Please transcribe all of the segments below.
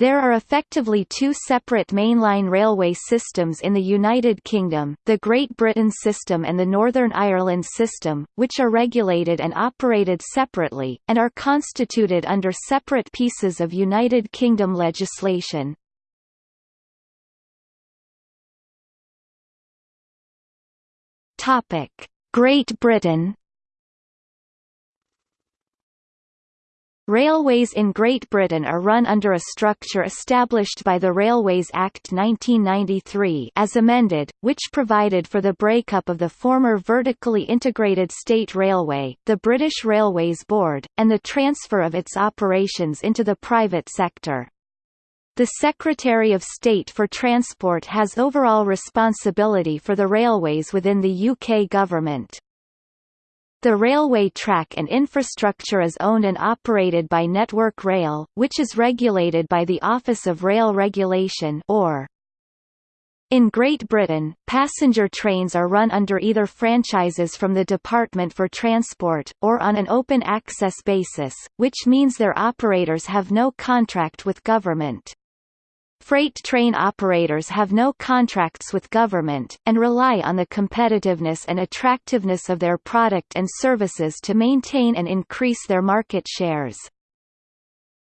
There are effectively two separate mainline railway systems in the United Kingdom, the Great Britain system and the Northern Ireland system, which are regulated and operated separately, and are constituted under separate pieces of United Kingdom legislation. Great Britain Railways in Great Britain are run under a structure established by the Railways Act 1993 as amended, which provided for the breakup of the former vertically integrated state railway, the British Railways Board, and the transfer of its operations into the private sector. The Secretary of State for Transport has overall responsibility for the railways within the UK government. The railway track and infrastructure is owned and operated by Network Rail, which is regulated by the Office of Rail Regulation or in Great Britain, passenger trains are run under either franchises from the Department for Transport, or on an open access basis, which means their operators have no contract with government. Freight train operators have no contracts with government, and rely on the competitiveness and attractiveness of their product and services to maintain and increase their market shares.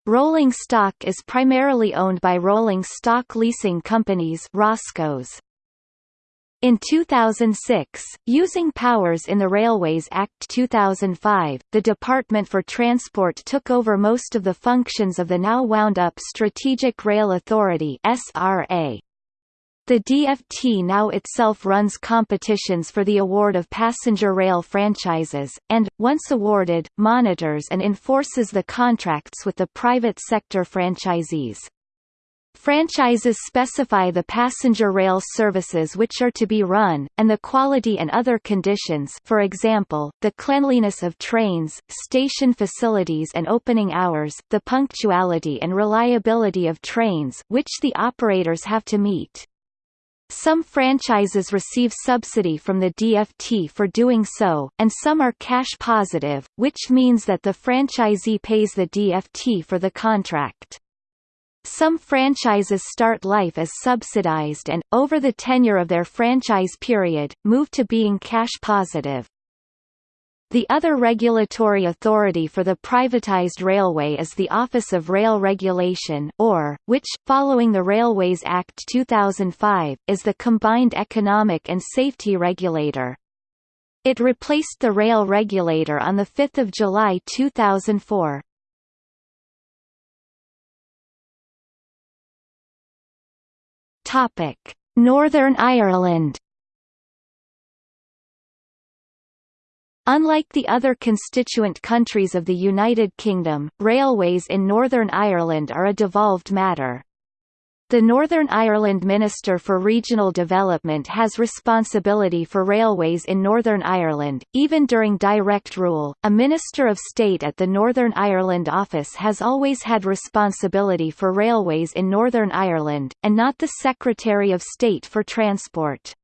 Rolling stock is primarily owned by rolling stock leasing companies ROSCOs. In 2006, using powers in the Railways Act 2005, the Department for Transport took over most of the functions of the now wound-up Strategic Rail Authority SRA. The DFT now itself runs competitions for the award of passenger rail franchises, and, once awarded, monitors and enforces the contracts with the private sector franchisees. Franchises specify the passenger rail services which are to be run, and the quality and other conditions for example, the cleanliness of trains, station facilities and opening hours, the punctuality and reliability of trains which the operators have to meet. Some franchises receive subsidy from the DFT for doing so, and some are cash positive, which means that the franchisee pays the DFT for the contract. Some franchises start life as subsidized and, over the tenure of their franchise period, move to being cash positive. The other regulatory authority for the privatized railway is the Office of Rail Regulation or, which, following the Railways Act 2005, is the combined economic and safety regulator. It replaced the rail regulator on 5 July 2004. Topic: Northern Ireland. Unlike the other constituent countries of the United Kingdom, railways in Northern Ireland are a devolved matter. The Northern Ireland Minister for Regional Development has responsibility for railways in Northern Ireland. Even during direct rule, a Minister of State at the Northern Ireland office has always had responsibility for railways in Northern Ireland, and not the Secretary of State for Transport.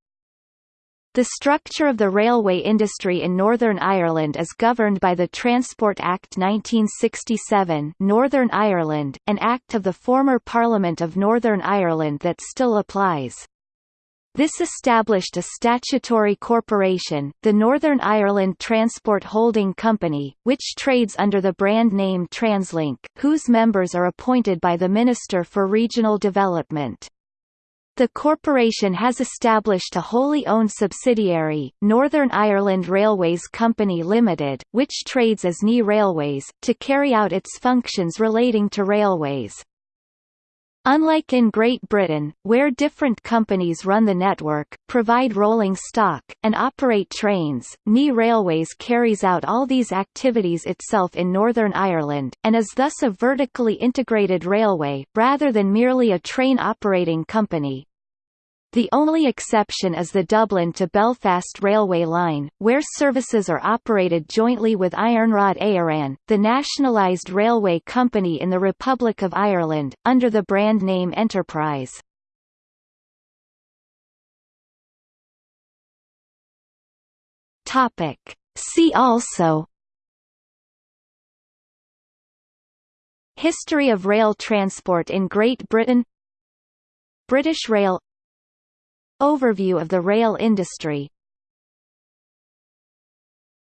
The structure of the railway industry in Northern Ireland is governed by the Transport Act 1967 Northern Ireland, an act of the former Parliament of Northern Ireland that still applies. This established a statutory corporation, the Northern Ireland Transport Holding Company, which trades under the brand name TransLink, whose members are appointed by the Minister for Regional Development. The corporation has established a wholly owned subsidiary, Northern Ireland Railways Company Limited, which trades as NI Railways, to carry out its functions relating to railways. Unlike in Great Britain, where different companies run the network, provide rolling stock, and operate trains, NI Railways carries out all these activities itself in Northern Ireland, and is thus a vertically integrated railway, rather than merely a train operating company. The only exception is the Dublin to Belfast railway line, where services are operated jointly with Iarnród Éireann, the nationalised railway company in the Republic of Ireland, under the brand name Enterprise. See also History of rail transport in Great Britain British Rail Overview of the rail industry